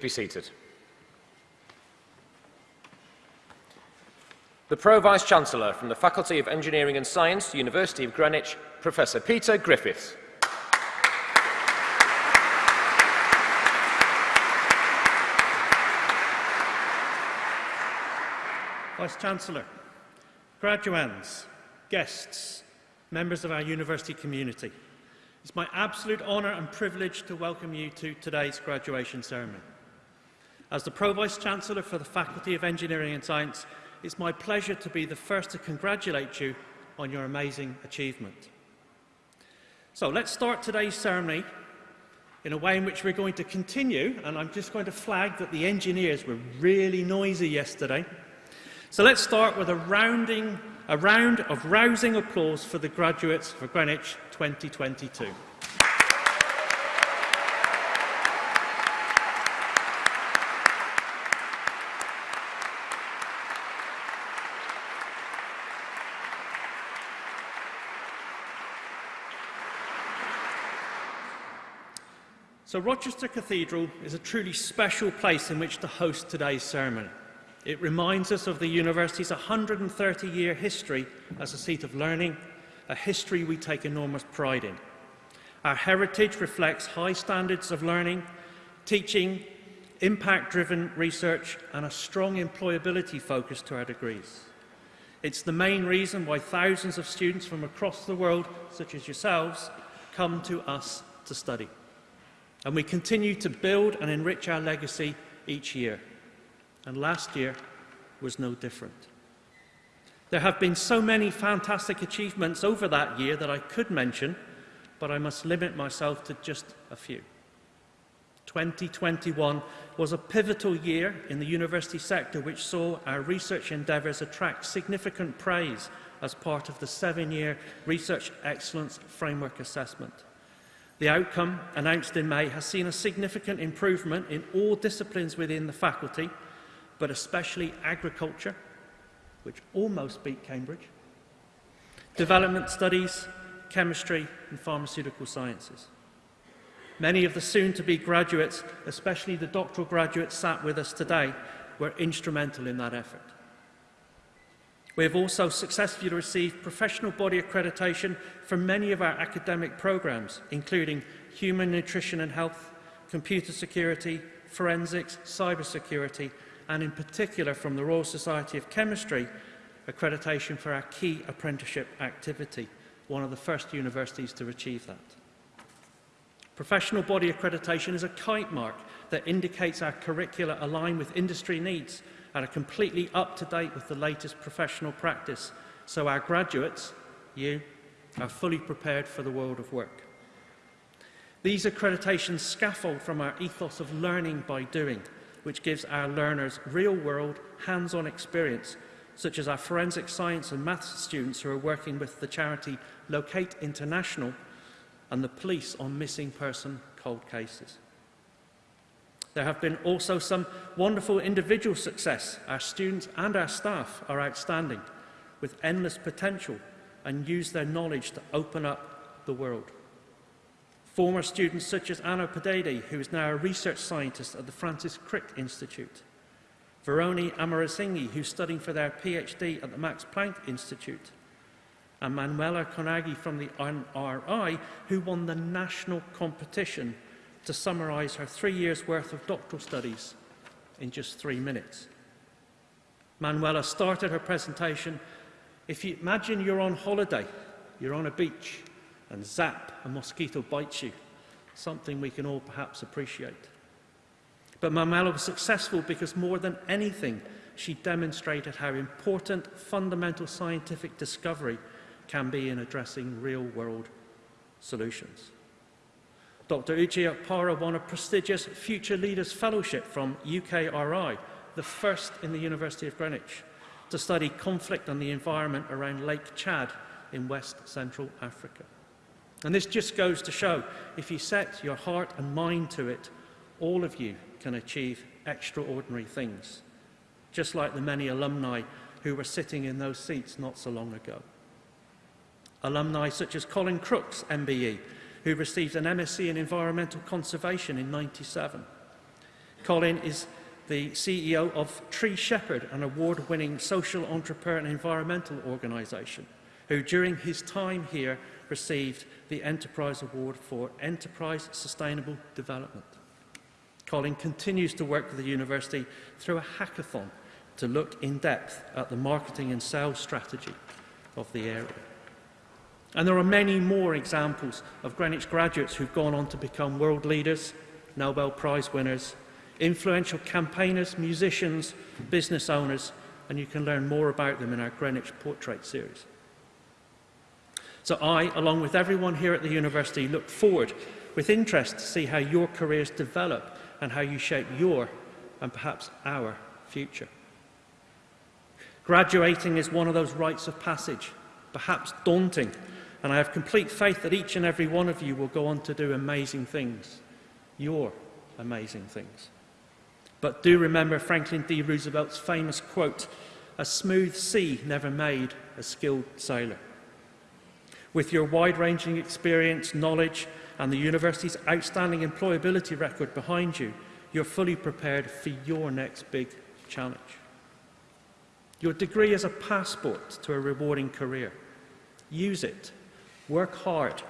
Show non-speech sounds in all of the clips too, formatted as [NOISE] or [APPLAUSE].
be seated. The Pro Vice-Chancellor from the Faculty of Engineering and Science, University of Greenwich, Professor Peter Griffiths. Vice-Chancellor, graduands, guests, members of our university community, it's my absolute honour and privilege to welcome you to today's graduation ceremony. As the Pro-Vice-Chancellor for the Faculty of Engineering and Science, it's my pleasure to be the first to congratulate you on your amazing achievement. So let's start today's ceremony in a way in which we're going to continue, and I'm just going to flag that the engineers were really noisy yesterday. So let's start with a, rounding, a round of rousing applause for the graduates for Greenwich 2022. So Rochester Cathedral is a truly special place in which to host today's ceremony. It reminds us of the university's 130-year history as a seat of learning, a history we take enormous pride in. Our heritage reflects high standards of learning, teaching, impact-driven research and a strong employability focus to our degrees. It's the main reason why thousands of students from across the world, such as yourselves, come to us to study. and we continue to build and enrich our legacy each year. And last year was no different. There have been so many fantastic achievements over that year that I could mention, but I must limit myself to just a few. 2021 was a pivotal year in the university sector which saw our research endeavours attract significant praise as part of the seven-year Research Excellence Framework Assessment. The outcome, announced in May, has seen a significant improvement in all disciplines within the faculty, but especially agriculture, which almost beat Cambridge, development studies, chemistry and pharmaceutical sciences. Many of the soon-to-be graduates, especially the doctoral graduates sat with us today, were instrumental in that effort. We have also successfully received professional body accreditation for many of our academic programs, including human nutrition and health, computer security, forensics, cybersecurity, and in particular from the Royal Society of Chemistry, accreditation for our key apprenticeship activity, one of the first universities to achieve that. Professional body accreditation is a kite mark that indicates our curricula align with industry needs and are completely up to date with the latest professional practice so our graduates, you, are fully prepared for the world of work. These accreditations scaffold from our ethos of learning by doing, which gives our learners real-world, hands-on experience, such as our forensic science and maths students who are working with the charity Locate International and the police on missing person cold cases. There have been also some wonderful individual success. Our students and our staff are outstanding with endless potential and use their knowledge to open up the world. Former students such as Anna Padede, who is now a research scientist at the Francis Crick Institute, Veroni Amarasinghe, who's studying for their PhD at the Max Planck Institute, and Manuela Konagi from the NRI, who won the national competition to summarise her three years' worth of doctoral studies in just three minutes. Manuela started her presentation, if you imagine you're on holiday, you're on a beach, and zap, a mosquito bites you, something we can all perhaps appreciate. But Manuela was successful because more than anything, she demonstrated how important fundamental scientific discovery can be in addressing real-world solutions. Dr. Uche Okpara won a prestigious Future Leaders Fellowship from UKRI, the first in the University of Greenwich, to study conflict and the environment around Lake Chad in West Central Africa. And this just goes to show, if you set your heart and mind to it, all of you can achieve extraordinary things, just like the many alumni who were sitting in those seats not so long ago. Alumni such as Colin Crooks, MBE, who received an MSc in Environmental Conservation in 97. Colin is the CEO of Tree Shepherd, an award-winning social entrepreneur and environmental organisation, who during his time here received the Enterprise Award for Enterprise Sustainable Development. Colin continues to work with the university through a hackathon to look in depth at the marketing and sales strategy of the area. And there are many more examples of Greenwich graduates who've gone on to become world leaders, Nobel Prize winners, influential campaigners, musicians, business owners, and you can learn more about them in our Greenwich Portrait series. So I, along with everyone here at the university, look forward with interest to see how your careers develop and how you shape your and perhaps our future. Graduating is one of those rites of passage, perhaps daunting, And I have complete faith that each and every one of you will go on to do amazing things, your amazing things. But do remember Franklin D. Roosevelt's famous quote, a smooth sea never made a skilled sailor. With your wide-ranging experience, knowledge, and the university's outstanding employability record behind you, you're fully prepared for your next big challenge. Your degree is a passport to a rewarding career. Use it Work hard.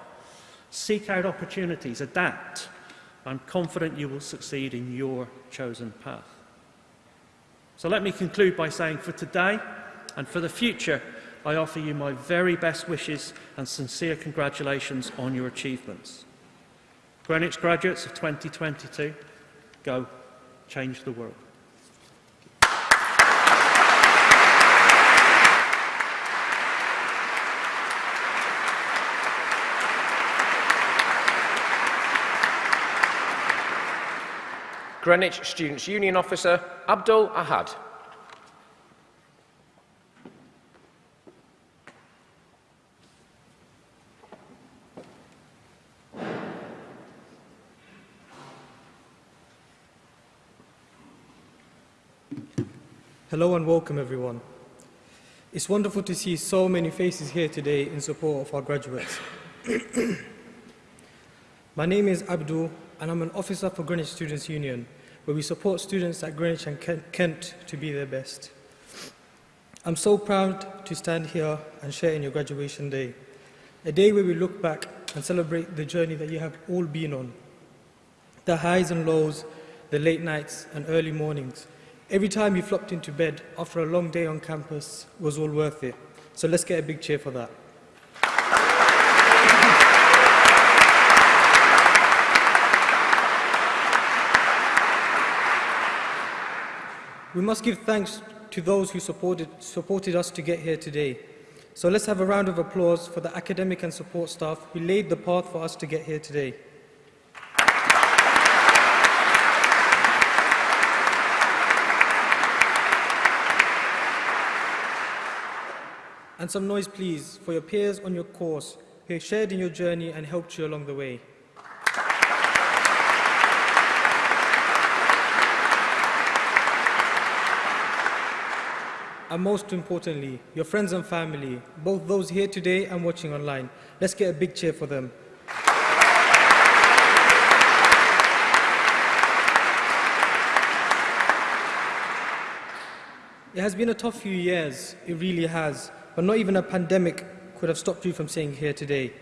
Seek out opportunities. Adapt. I'm confident you will succeed in your chosen path. So let me conclude by saying for today and for the future, I offer you my very best wishes and sincere congratulations on your achievements. Greenwich graduates of 2022, go change the world. Greenwich Students' Union Officer Abdul Ahad. Hello and welcome everyone. It's wonderful to see so many faces here today in support of our graduates. [CLEARS THROAT] My name is Abdul and I'm an officer for Greenwich Students' Union, where we support students at Greenwich and Kent to be their best. I'm so proud to stand here and share in your graduation day, a day where we look back and celebrate the journey that you have all been on. The highs and lows, the late nights and early mornings. Every time you flopped into bed after a long day on campus was all worth it. So let's get a big cheer for that. We must give thanks to those who supported, supported us to get here today. So let's have a round of applause for the academic and support staff who laid the path for us to get here today. And some noise, please, for your peers on your course who shared in your journey and helped you along the way. And most importantly, your friends and family, both those here today and watching online. Let's get a big cheer for them. It has been a tough few years, it really has, but not even a pandemic could have stopped you from staying here today.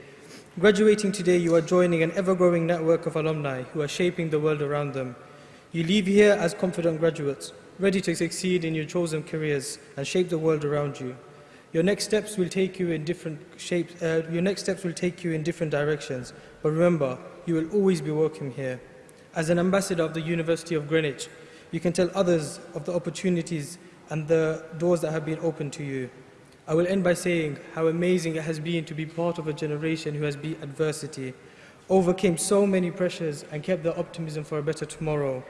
Graduating today, you are joining an ever-growing network of alumni who are shaping the world around them. You leave here as confident graduates, ready to succeed in your chosen careers and shape the world around you. Your next steps will take you in different shapes, uh, your next steps will take you in different directions, but remember, you will always be welcome here. As an ambassador of the University of Greenwich, you can tell others of the opportunities and the doors that have been opened to you. I will end by saying how amazing it has been to be part of a generation who has beat adversity, overcame so many pressures and kept their optimism for a better tomorrow.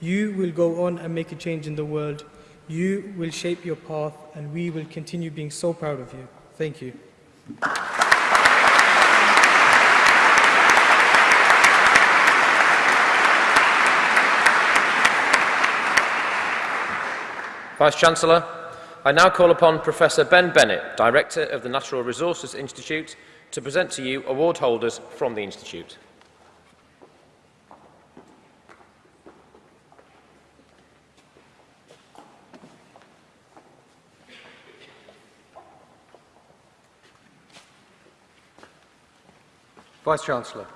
You will go on and make a change in the world. You will shape your path, and we will continue being so proud of you. Thank you. Vice-Chancellor, I now call upon Professor Ben Bennett, Director of the Natural Resources Institute, to present to you award holders from the Institute. Vice-Chancellor,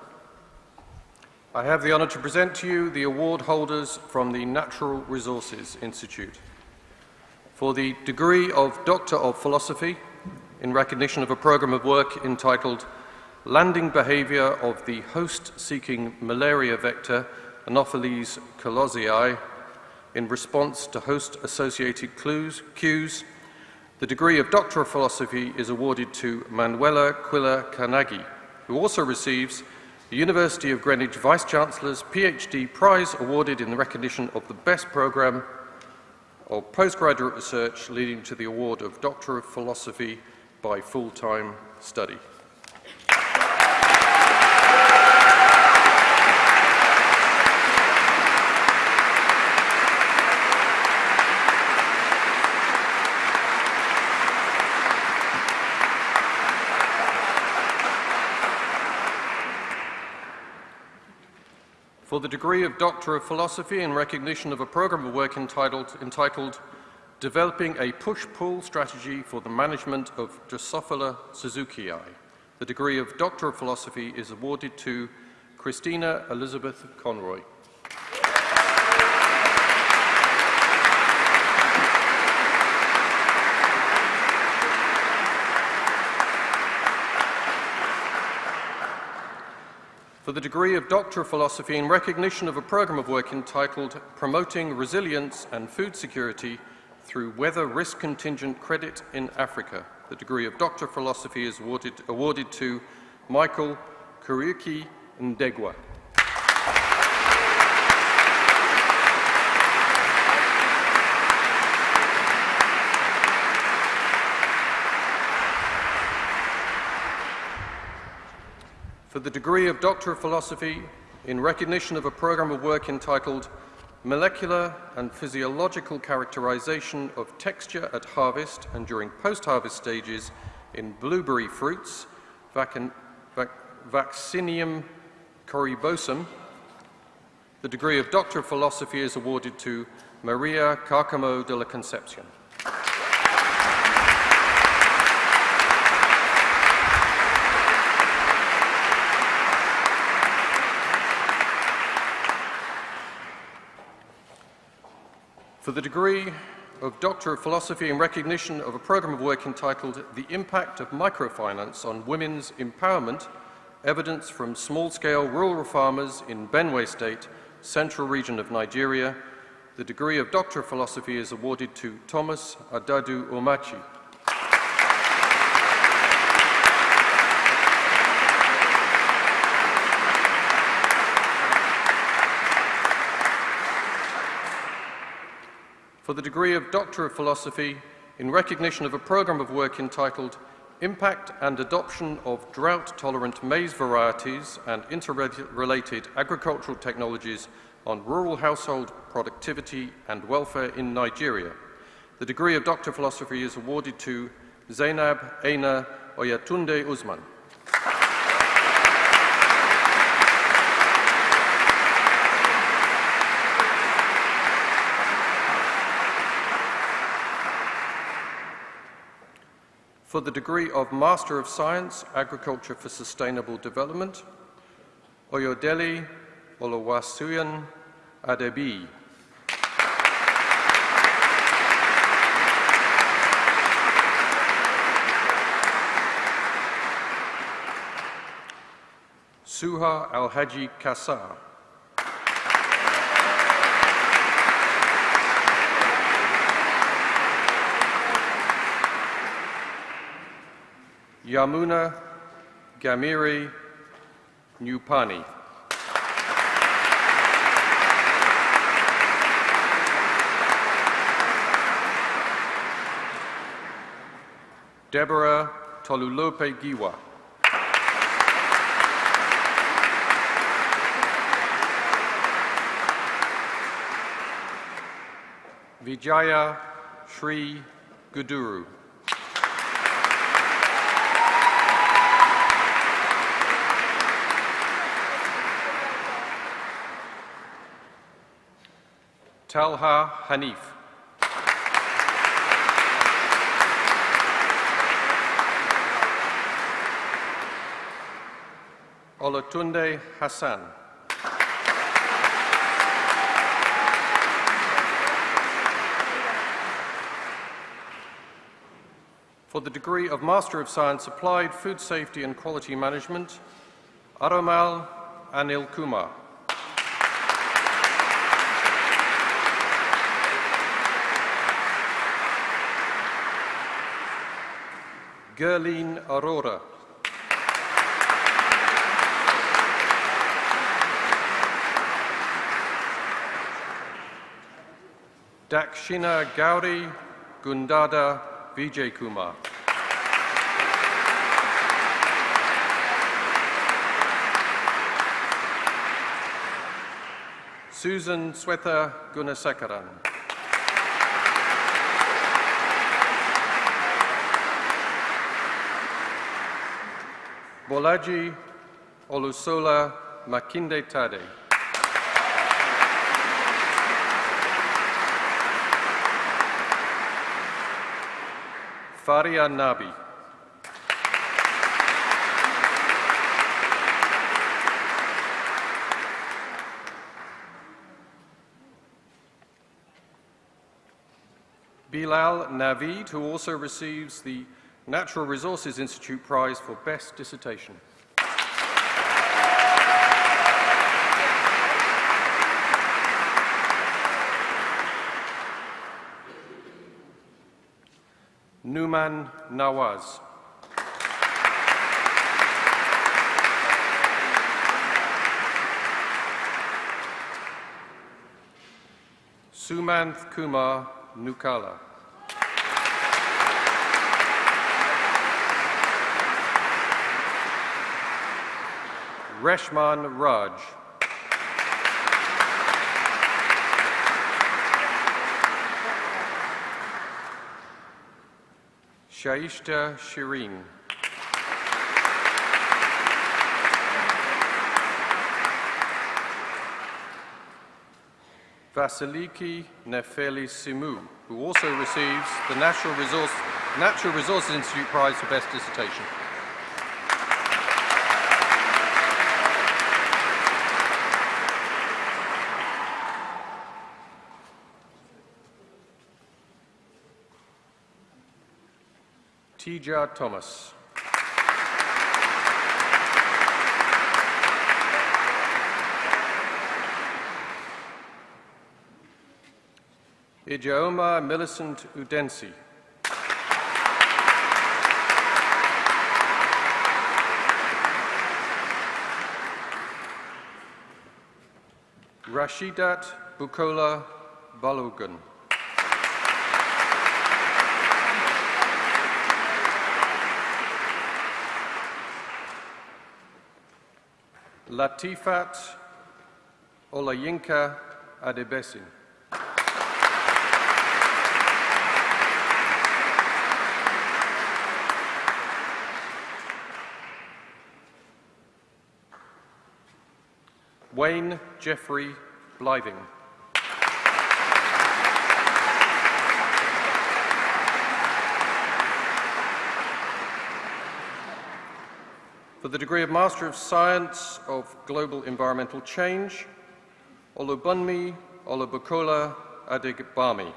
I have the honour to present to you the award holders from the Natural Resources Institute. For the degree of Doctor of Philosophy, in recognition of a programme of work entitled Landing Behaviour of the Host-Seeking Malaria Vector Anopheles coluzzii in response to host-associated cues, the degree of Doctor of Philosophy is awarded to Manuela Quilla Carnaghi, who also receives the University of Greenwich Vice-Chancellor's PhD Prize awarded in the recognition of the best programme of postgraduate research leading to the award of Doctor of Philosophy by full-time study. For the degree of Doctor of Philosophy in recognition of a program of work entitled, entitled Developing a Push-Pull Strategy for the Management of Drosophila suzukii. The degree of Doctor of Philosophy is awarded to Christina Elizabeth Conroy. For the degree of Doctor of Philosophy in recognition of a programme of work entitled Promoting Resilience and Food Security through Weather Risk Contingent Credit in Africa. The degree of Doctor of Philosophy is awarded, awarded to Michael Kuriuki Ndegwa. For the degree of Doctor of Philosophy in recognition of a program of work entitled Molecular and Physiological Characterization of Texture at Harvest and During Post-Harvest Stages in Blueberry Fruits, vac vac Vaccinium corymbosum. The degree of Doctor of Philosophy is awarded to Maria Carcamo de la Concepcion. For the degree of Doctor of Philosophy in recognition of a program of work entitled The Impact of Microfinance on Women's Empowerment, Evidence from Small-Scale Rural Farmers in Benue State, Central Region of Nigeria. The degree of Doctor of Philosophy is awarded to Thomas Adadu Omachi. For the degree of Doctor of Philosophy in recognition of a program of work entitled Impact and Adoption of Drought-Tolerant Maize Varieties and Interrelated Agricultural Technologies on Rural Household Productivity and Welfare in Nigeria. The degree of Doctor of Philosophy is awarded to Zainab Aina Oyatunde Usman. For the degree of Master of Science, Agriculture for Sustainable Development, Oyodele Olowasuyan Adebi. Suha Al-Haji Kassar. Yamuna Gamiri Nupani. Deborah Tolulope Giwa. Vijaya Sri Guduru. Talha Hanif. Olatunde Hassan. For the degree of Master of Science Applied Food Safety and Quality Management, Aramal Anil Kumar. Gerline Aurora. Dakshina Gauri Gundada Vijay Kumar. Susan Swetha Gunasekaran. Bolaji Olusola Makinde Tade. Faria Nabi. Bilal Navid, who also receives the Natural Resources Institute Prize for Best Dissertation. Numan Nawaz. Sumanth Kumar Nukala. Reshman Raj. Shaishta Shireen. Vasiliki Nefeli Simu, who also receives the Resource, Natural Resources Institute Prize for Best Dissertation. Tija Thomas. Ijeoma Millicent Udensi. Rashidat Bukola Balogun. Latifat Olayinka Adebesin. Wayne Jeffrey Blithing. For the degree of Master of Science of Global Environmental Change, Olubunmi Olubukola Adigbami.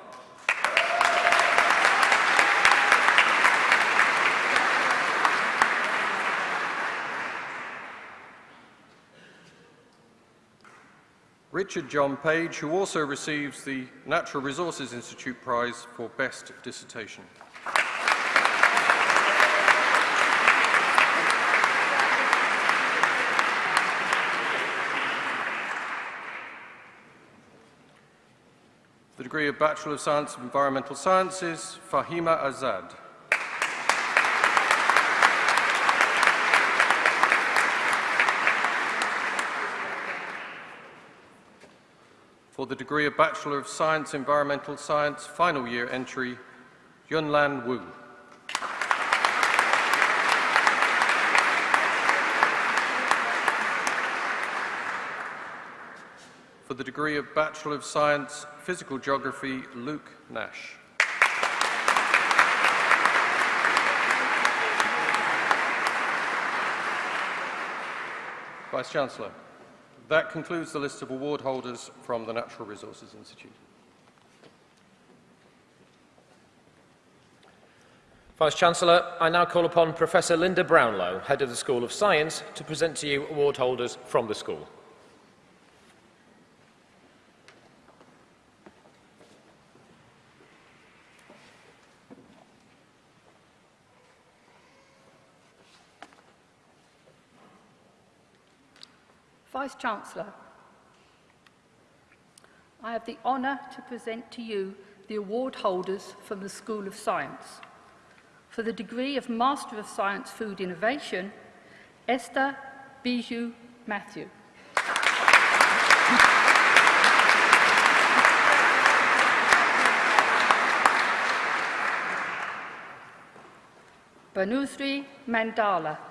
Richard John Page, who also receives the Natural Resources Institute Prize for Best Dissertation. Degree of Bachelor of Science of Environmental Sciences, Fahima Azad. For the degree of Bachelor of Science Environmental Science, final year entry, Yunlan Wu. For the degree of Bachelor of Science, Physical Geography, Luke Nash. Vice-Chancellor. That concludes the list of award holders from the Natural Resources Institute. Vice-Chancellor, I now call upon Professor Linda Brownlow, Head of the School of Science, to present to you award holders from the school. Vice-Chancellor, I have the honour to present to you the award holders from the School of Science. For the degree of Master of Science Food Innovation, Esther Bijou Matthew. Banusri Mandala.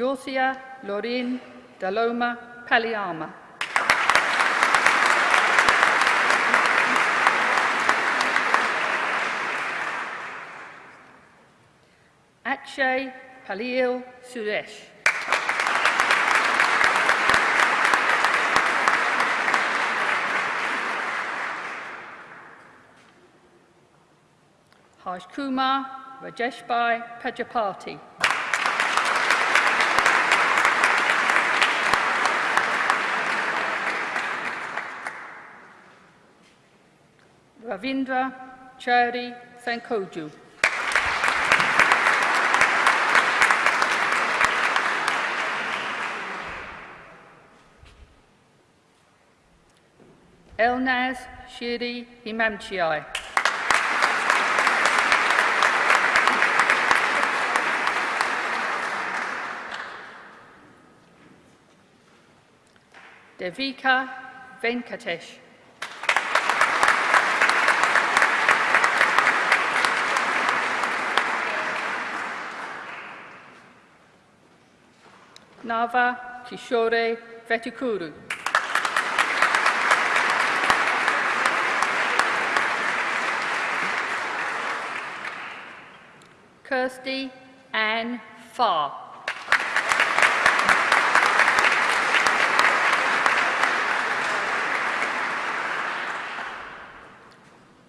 Josia Lorin Daloma Paliama. Akshay Palil Suresh. Harsh Kumar Rajeshbhai Prajapati. Ravindra Chari Sankoju. Elnaz Shiri Imamchiai. Devika Venkatesh. Nava Kishore Vetukuru. Kirsty Ann Farr.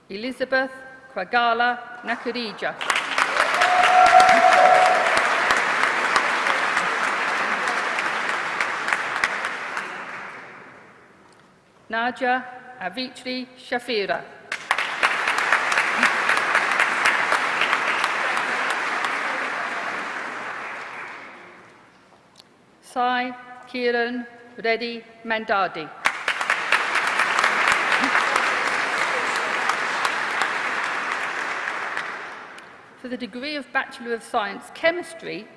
Elizabeth Kwagala Nakurija. Nadia Avitri Shafira. Sai Kiran Reddy Mandadi. For the degree of Bachelor of Science Chemistry,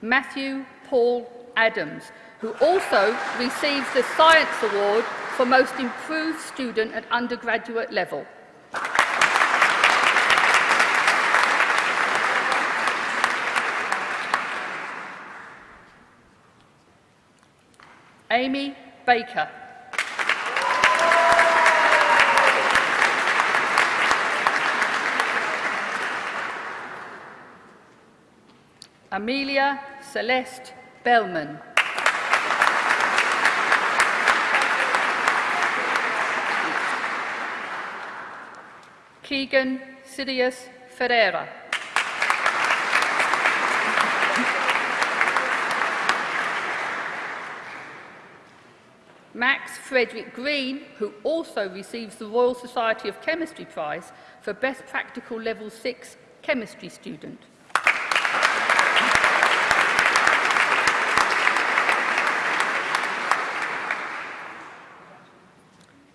Matthew Paul Adams, who also receives the Science Award for Most Improved Student at undergraduate level. Amy Baker. Amelia Celeste Bellman. Keegan Sirius Ferreira. Max Frederick Green, who also receives the Royal Society of Chemistry Prize for Best Practical Level 6 Chemistry Student.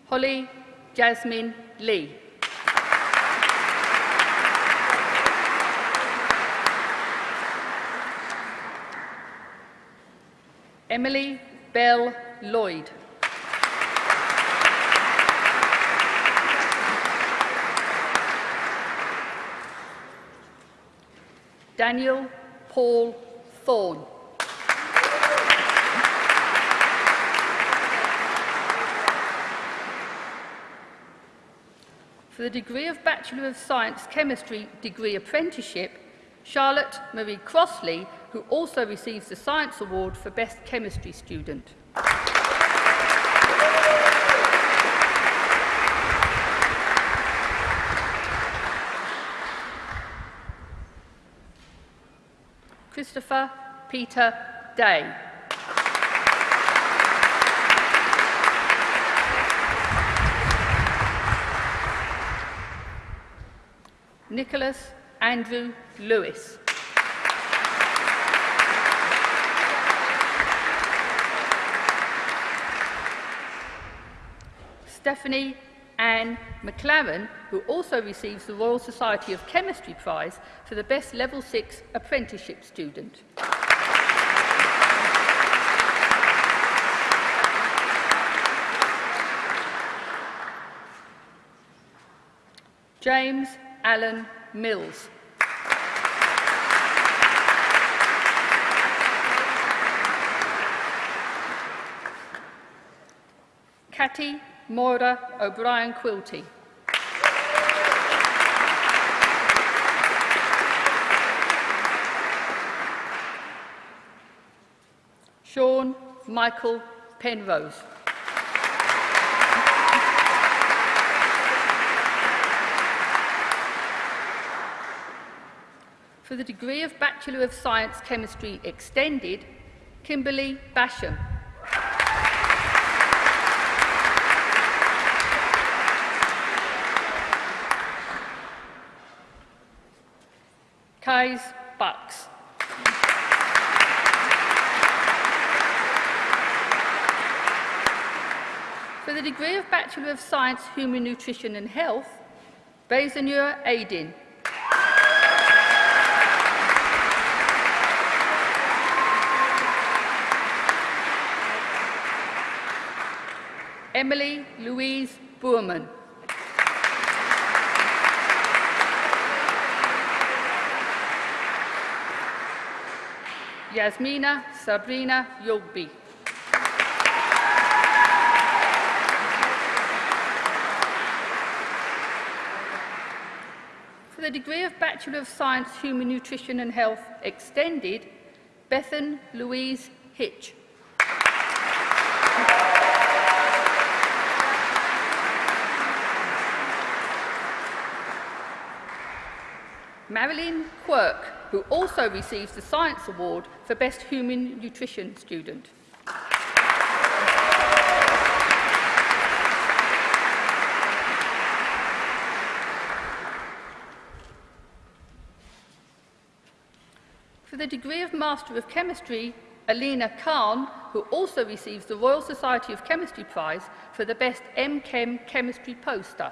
Holly Jasmine Lee. Emily Bell Lloyd. Daniel Paul Thorne. For the degree of Bachelor of Science Chemistry degree apprenticeship, Charlotte Marie Crossley, who also receives the Science Award for Best Chemistry Student. Christopher Peter Day. Nicholas Andrew Lewis. Stephanie Anne McLaren, who also receives the Royal Society of Chemistry Prize for the Best Level 6 Apprenticeship Student. James Allen Mills. Catty Moira O'Brien Quilty. Sean Michael Penrose. For the degree of Bachelor of Science Chemistry Extended, Kimberly Basham. Kais Bucks. For the degree of Bachelor of Science, Human Nutrition and Health, Bezanur Aidin. Emily Louise Boerman. Yasmina Sabrina Yogbi. For the degree of Bachelor of Science, Human Nutrition and Health Extended, Bethan Louise Hitch. Marilyn Quirk, who also receives the Science Award for Best Human Nutrition Student. For the degree of Master of Chemistry, Alina Khan, who also receives the Royal Society of Chemistry Prize for the Best M-Chem Chemistry Poster.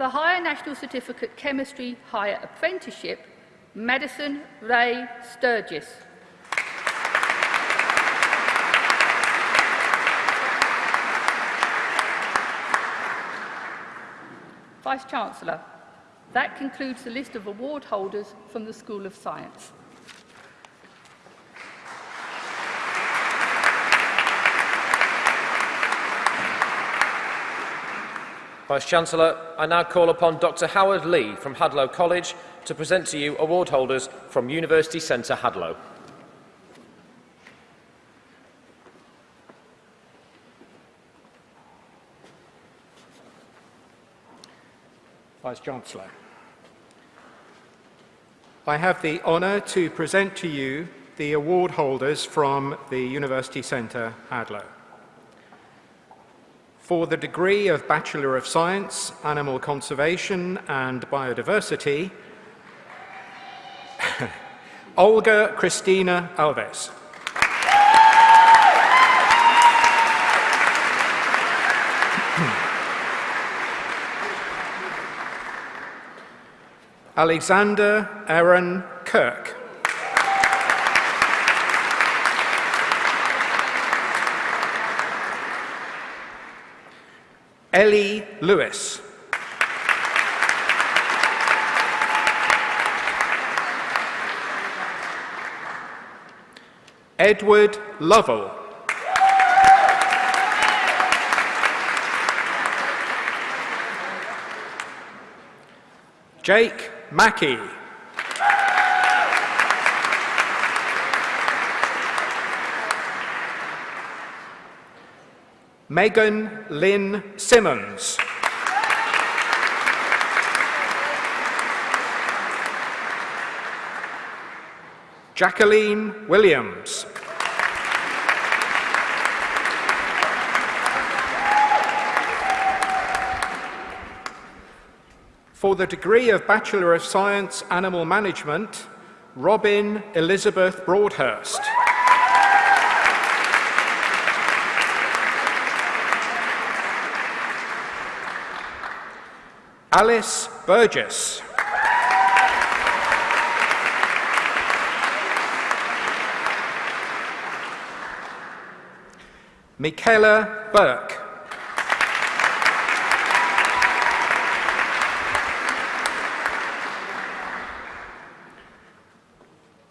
The Higher National Certificate Chemistry Higher Apprenticeship, Madison Ray Sturgis. Vice-Chancellor, that concludes the list of award holders from the School of Science. Vice-Chancellor, I now call upon Dr Howard Lee from Hadlow College to present to you award holders from University Centre Hadlow. Vice-Chancellor. I have the honour to present to you the award holders from the University Centre Hadlow. For the degree of Bachelor of Science, Animal Conservation and Biodiversity, [LAUGHS] Olga Cristina Alves. [CLEARS THROAT] Alexander Aaron Kirk. Ellie Lewis. Edward Lovell. Jake Mackey. Megan Lynn Simmons. Jacqueline Williams. For the degree of Bachelor of Science Animal Management, Robin Elizabeth Broadhurst. Alice Burgess. Michaela Burke.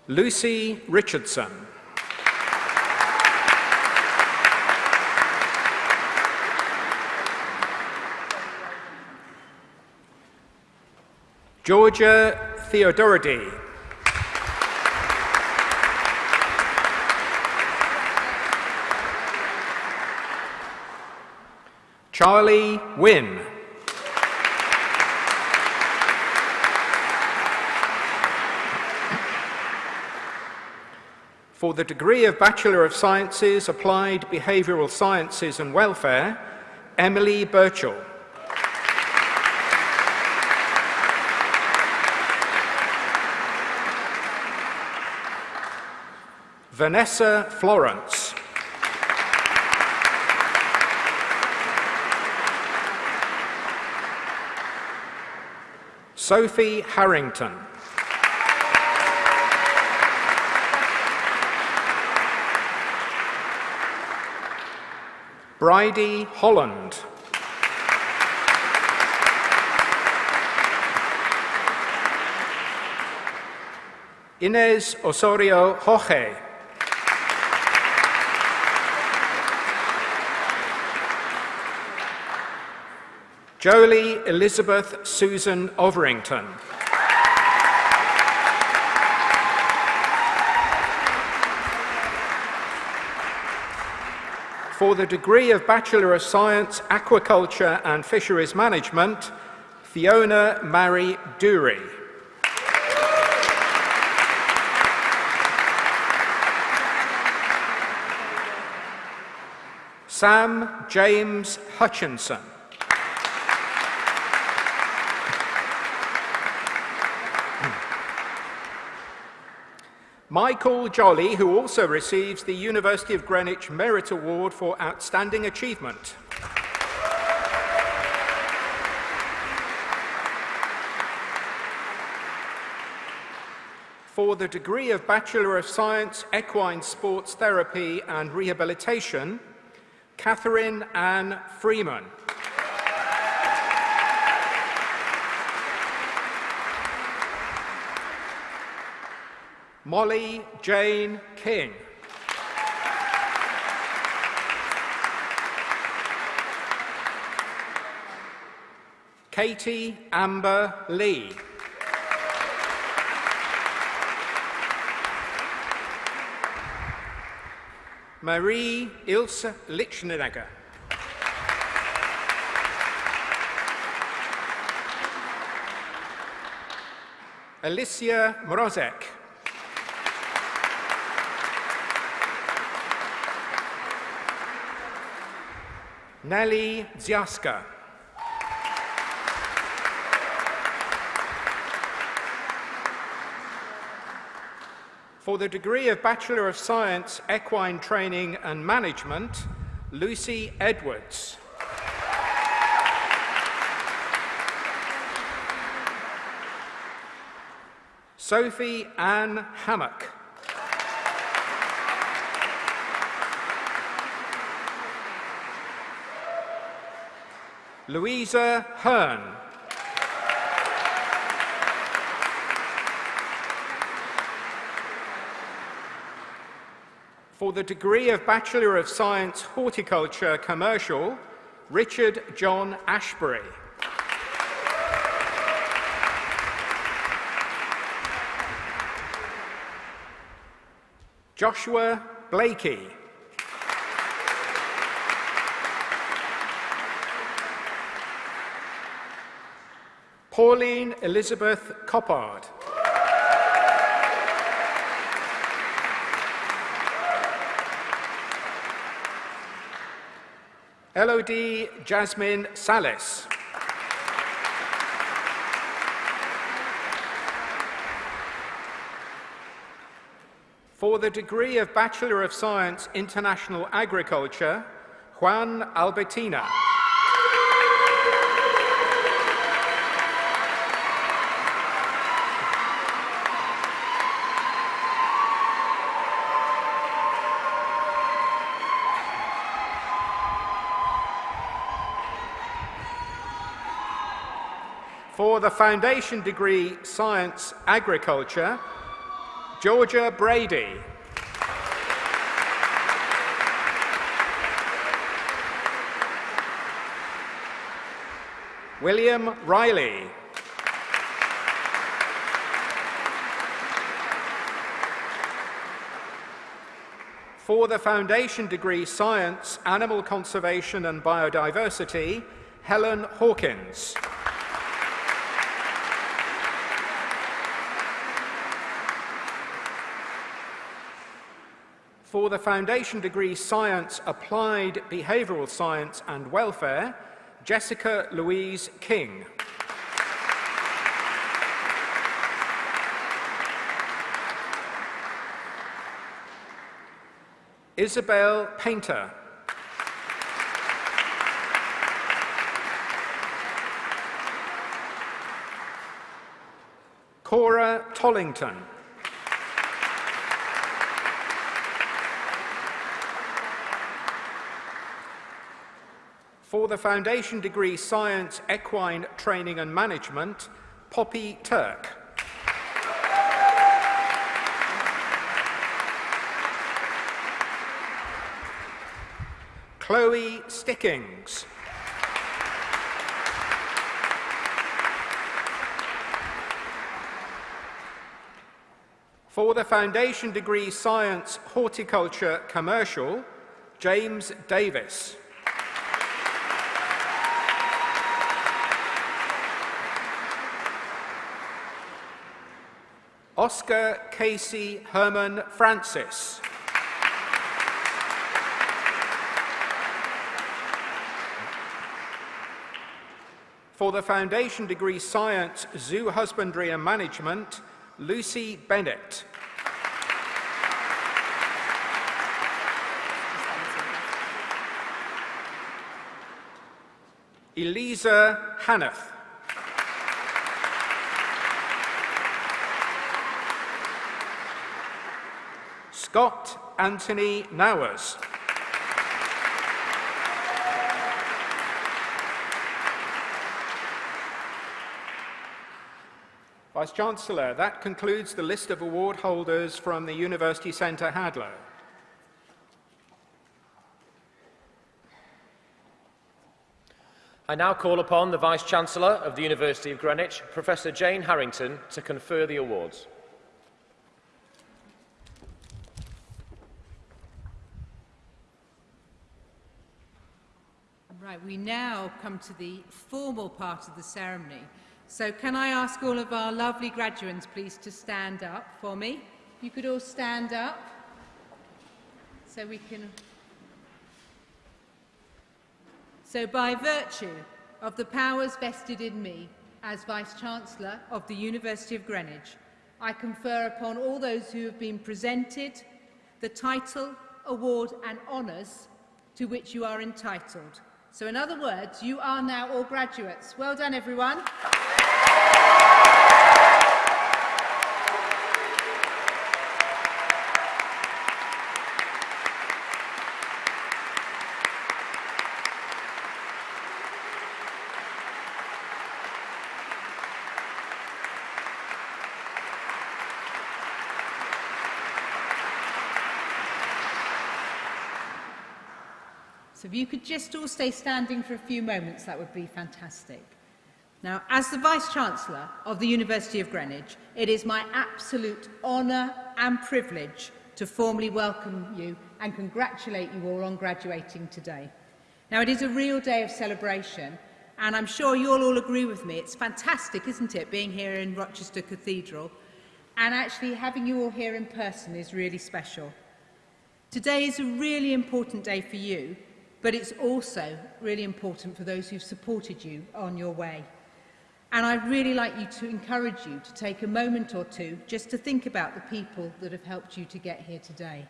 Lucy Richardson. Georgia Theodoridy. Charlie Wynn. For the degree of Bachelor of Sciences, Applied Behavioural Sciences and Welfare, Emily Birchall. Vanessa Florence. Sophie Harrington. Bridie Holland. Inez Osorio Jorge. Jolie Elizabeth Susan Overington. For the degree of Bachelor of Science, Aquaculture and Fisheries Management, Fiona Mary Dury. Sam James Hutchinson. Michael Jolly, who also receives the University of Greenwich Merit Award for Outstanding Achievement. For the degree of Bachelor of Science, Equine Sports Therapy and Rehabilitation, Catherine Ann Freeman. Molly Jane King. Katie Amber Lee. Marie Ilse Lichtenegger. Alicia Mrozek. Nelly Ziaska. For the degree of Bachelor of Science, Equine Training and Management, Lucy Edwards. Sophie Ann Hammock. Louisa Hearn. For the degree of Bachelor of Science Horticulture Commercial, Richard John Ashbury. Joshua Blakey. Pauline Elizabeth Coppard. Elodie Jasmine Salis. For the degree of Bachelor of Science International Agriculture, Juan Albertina. For the foundation degree Science Agriculture, Georgia Brady. William Riley. For the foundation degree Science, Animal Conservation and Biodiversity, Helen Hawkins. For the foundation degree Science, Applied Behavioural Science and Welfare, Jessica Louise King. Isabel Painter. Cora Tollington. For the foundation degree Science, Equine Training and Management, Poppy Turk. Chloe Stickings. For the foundation degree Science, Horticulture, Commercial, James Davis. Oscar Casey Herman Francis. For the foundation degree Science, Zoo Husbandry and Management, Lucy Bennett. Elisa Hanneth. Scott Anthony Nowers. Vice-Chancellor, that concludes the list of award holders from the University Centre Hadlow. I now call upon the Vice-Chancellor of the University of Greenwich, Professor Jane Harrington, to confer the awards. We now come to the formal part of the ceremony. So can I ask all of our lovely graduates, please, to stand up for me? You could all stand up so we can... So by virtue of the powers vested in me as Vice-Chancellor of the University of Greenwich, I confer upon all those who have been presented the title, award and honours to which you are entitled. So in other words, you are now all graduates. Well done, everyone. So if you could just all stay standing for a few moments, that would be fantastic. Now, as the Vice-Chancellor of the University of Greenwich, it is my absolute honour and privilege to formally welcome you and congratulate you all on graduating today. Now, it is a real day of celebration, and I'm sure you'll all agree with me. It's fantastic, isn't it, being here in Rochester Cathedral, and actually having you all here in person is really special. Today is a really important day for you but it's also really important for those who've supported you on your way. And I'd really like you to encourage you to take a moment or two just to think about the people that have helped you to get here today.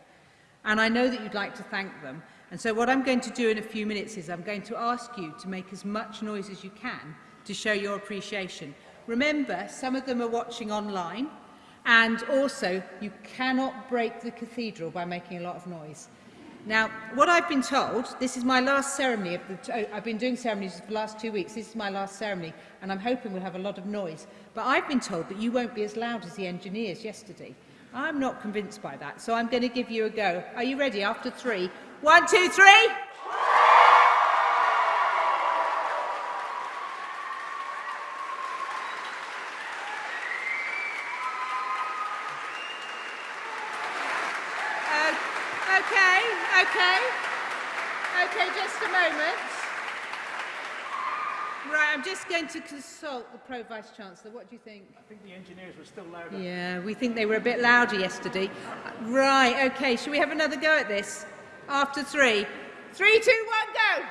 And I know that you'd like to thank them. And so what I'm going to do in a few minutes is I'm going to ask you to make as much noise as you can to show your appreciation. Remember, some of them are watching online, and also you cannot break the cathedral by making a lot of noise. Now, what I've been told, this is my last ceremony. Uh, I've been doing ceremonies for the last two weeks. This is my last ceremony, and I'm hoping we'll have a lot of noise. But I've been told that you won't be as loud as the engineers yesterday. I'm not convinced by that, so I'm going to give you a go. Are you ready? After three. One, two, three. To consult the Pro Vice Chancellor. What do you think? I think the engineers were still louder. Yeah, we think they were a bit louder yesterday. Right, okay, shall we have another go at this? After three. Three, two, one, go!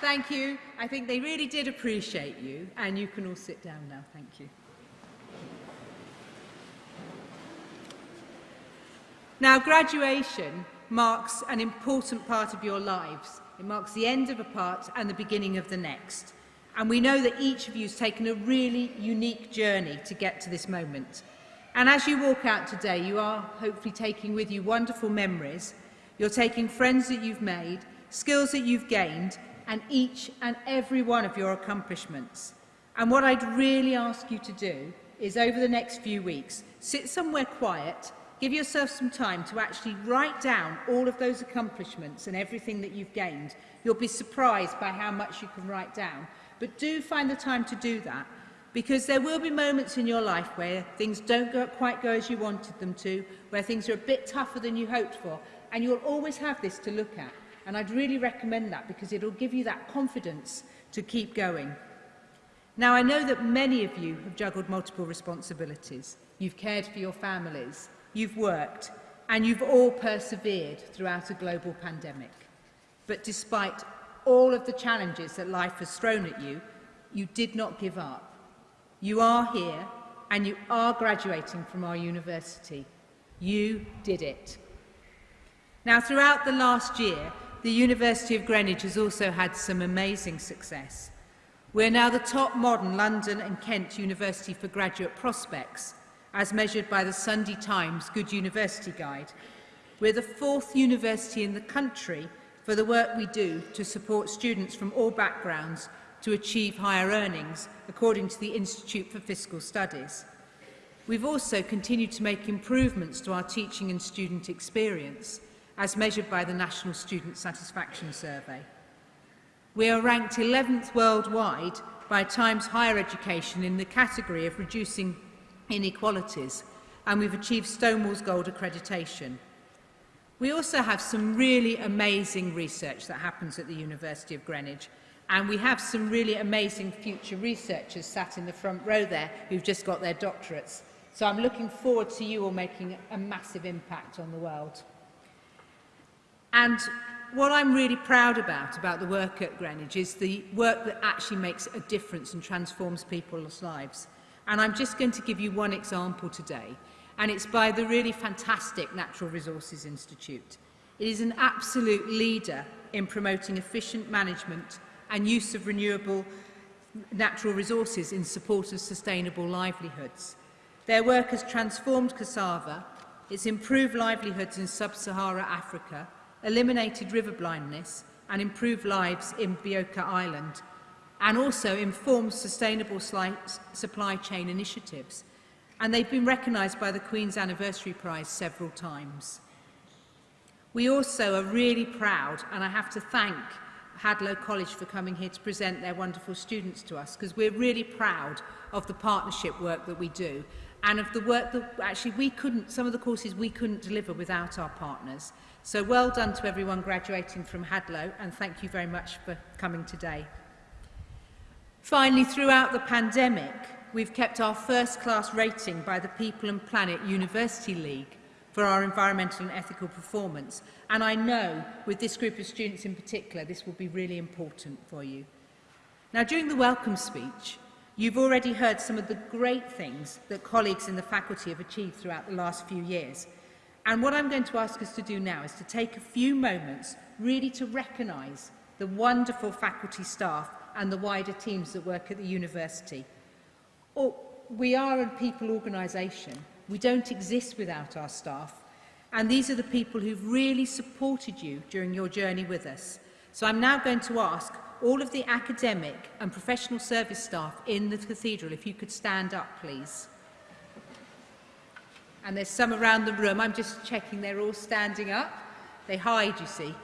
Thank you. I think they really did appreciate you, and you can all sit down now. Thank you. Now, graduation marks an important part of your lives. It marks the end of a part and the beginning of the next. And we know that each of you has taken a really unique journey to get to this moment. And as you walk out today, you are hopefully taking with you wonderful memories. You're taking friends that you've made, skills that you've gained, and each and every one of your accomplishments. And what I'd really ask you to do is over the next few weeks, sit somewhere quiet Give yourself some time to actually write down all of those accomplishments and everything that you've gained. You'll be surprised by how much you can write down. But do find the time to do that because there will be moments in your life where things don't go, quite go as you wanted them to, where things are a bit tougher than you hoped for, and you'll always have this to look at. And I'd really recommend that because it'll give you that confidence to keep going. Now, I know that many of you have juggled multiple responsibilities. You've cared for your families, you've worked, and you've all persevered throughout a global pandemic. But despite all of the challenges that life has thrown at you, you did not give up. You are here, and you are graduating from our university. You did it. Now, throughout the last year, the University of Greenwich has also had some amazing success. We're now the top modern London and Kent University for graduate prospects, as measured by the Sunday Times Good University Guide. We're the fourth university in the country for the work we do to support students from all backgrounds to achieve higher earnings, according to the Institute for Fiscal Studies. We've also continued to make improvements to our teaching and student experience, as measured by the National Student Satisfaction Survey. We are ranked 11th worldwide by Times Higher Education in the category of reducing inequalities, and we've achieved Stonewall's Gold accreditation. We also have some really amazing research that happens at the University of Greenwich, and we have some really amazing future researchers sat in the front row there who've just got their doctorates. So I'm looking forward to you all making a massive impact on the world. And what I'm really proud about, about the work at Greenwich, is the work that actually makes a difference and transforms people's lives. And I'm just going to give you one example today, and it's by the really fantastic Natural Resources Institute. It is an absolute leader in promoting efficient management and use of renewable natural resources in support of sustainable livelihoods. Their work has transformed cassava, it's improved livelihoods in sub-Sahara Africa, eliminated river blindness and improved lives in Bioka Island and also informs sustainable supply chain initiatives. And they've been recognised by the Queen's Anniversary Prize several times. We also are really proud, and I have to thank Hadlow College for coming here to present their wonderful students to us, because we're really proud of the partnership work that we do and of the work that actually we couldn't, some of the courses we couldn't deliver without our partners. So well done to everyone graduating from Hadlow and thank you very much for coming today. Finally, throughout the pandemic, we've kept our first-class rating by the People and Planet University League for our environmental and ethical performance. And I know, with this group of students in particular, this will be really important for you. Now, during the welcome speech, You've already heard some of the great things that colleagues in the faculty have achieved throughout the last few years. And what I'm going to ask us to do now is to take a few moments really to recognise the wonderful faculty staff and the wider teams that work at the university. Or, we are a people organisation. We don't exist without our staff. And these are the people who've really supported you during your journey with us. So I'm now going to ask all of the academic and professional service staff in the cathedral, if you could stand up, please. And there's some around the room. I'm just checking they're all standing up. They hide, you see.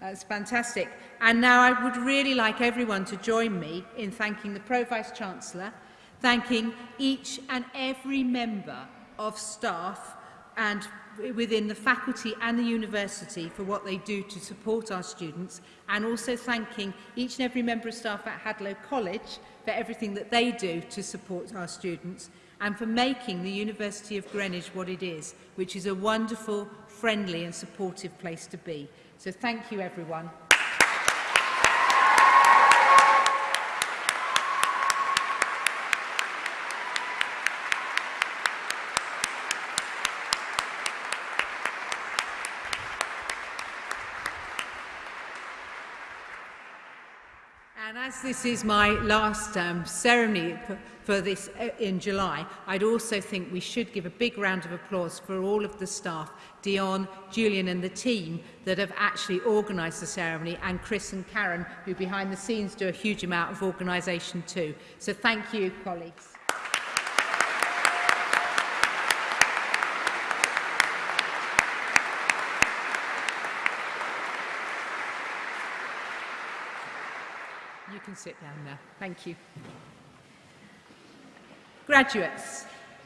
That's fantastic. And now I would really like everyone to join me in thanking the Pro-Vice-Chancellor, thanking each and every member of staff and within the faculty and the university for what they do to support our students and also thanking each and every member of staff at Hadlow College for everything that they do to support our students and for making the University of Greenwich what it is, which is a wonderful, friendly and supportive place to be. So thank you everyone And as this is my last um, ceremony for this uh, in July, I'd also think we should give a big round of applause for all of the staff, Dion, Julian and the team that have actually organised the ceremony and Chris and Karen who behind the scenes do a huge amount of organisation too. So thank you colleagues. Sit down now. Thank you. Graduates,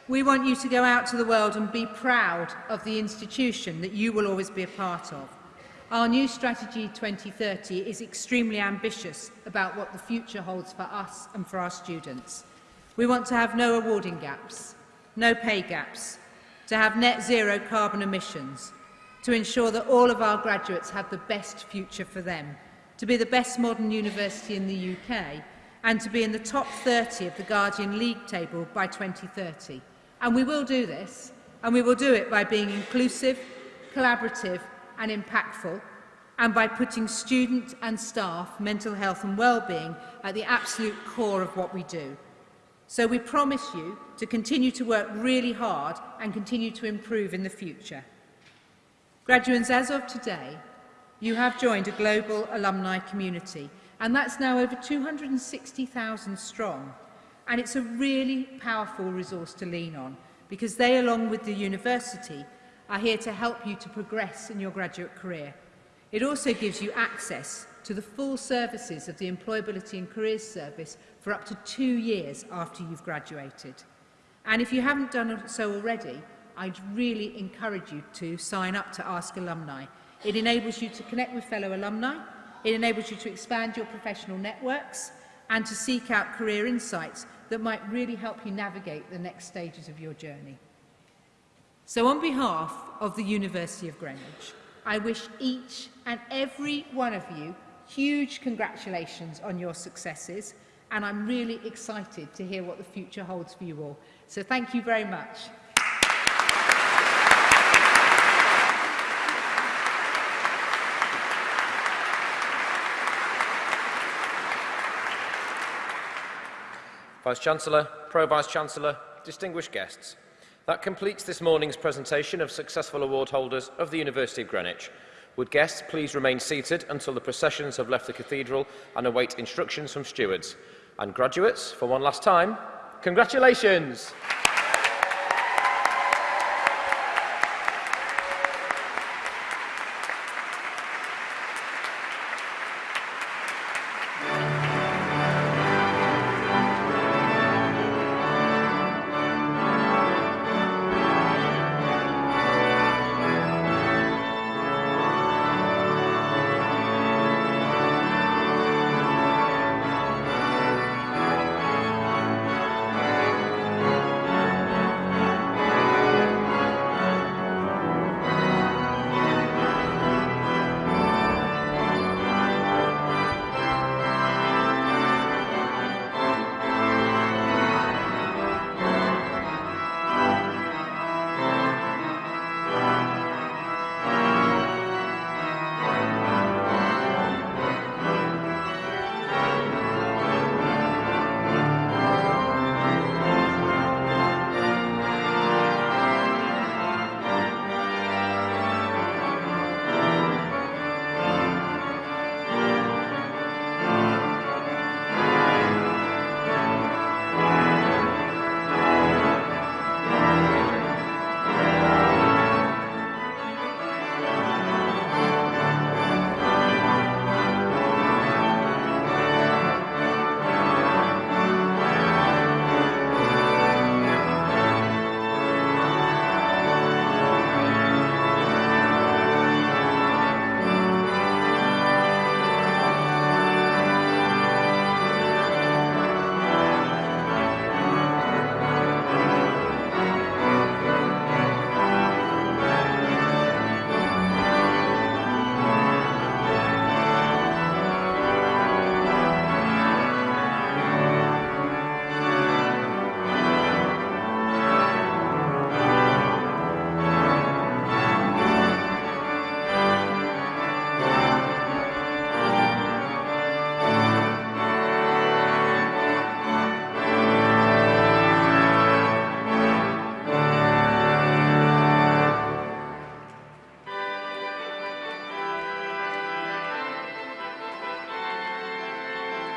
we want you to go out to the world and be proud of the institution that you will always be a part of. Our new strategy 2030 is extremely ambitious about what the future holds for us and for our students. We want to have no awarding gaps, no pay gaps, to have net zero carbon emissions, to ensure that all of our graduates have the best future for them to be the best modern university in the UK and to be in the top 30 of the Guardian League table by 2030. And we will do this, and we will do it by being inclusive, collaborative and impactful, and by putting student and staff mental health and well-being at the absolute core of what we do. So we promise you to continue to work really hard and continue to improve in the future. Graduates, as of today, You have joined a global alumni community, and that's now over 260,000 strong. And it's a really powerful resource to lean on, because they, along with the university, are here to help you to progress in your graduate career. It also gives you access to the full services of the Employability and Careers Service for up to two years after you've graduated. And if you haven't done so already, I'd really encourage you to sign up to Ask Alumni It enables you to connect with fellow alumni. It enables you to expand your professional networks and to seek out career insights that might really help you navigate the next stages of your journey. So on behalf of the University of Greenwich, I wish each and every one of you huge congratulations on your successes and I'm really excited to hear what the future holds for you all. So thank you very much. Vice-Chancellor, Pro-Vice-Chancellor, distinguished guests. That completes this morning's presentation of successful award holders of the University of Greenwich. Would guests please remain seated until the processions have left the cathedral and await instructions from stewards. And graduates, for one last time, congratulations!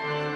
Bye.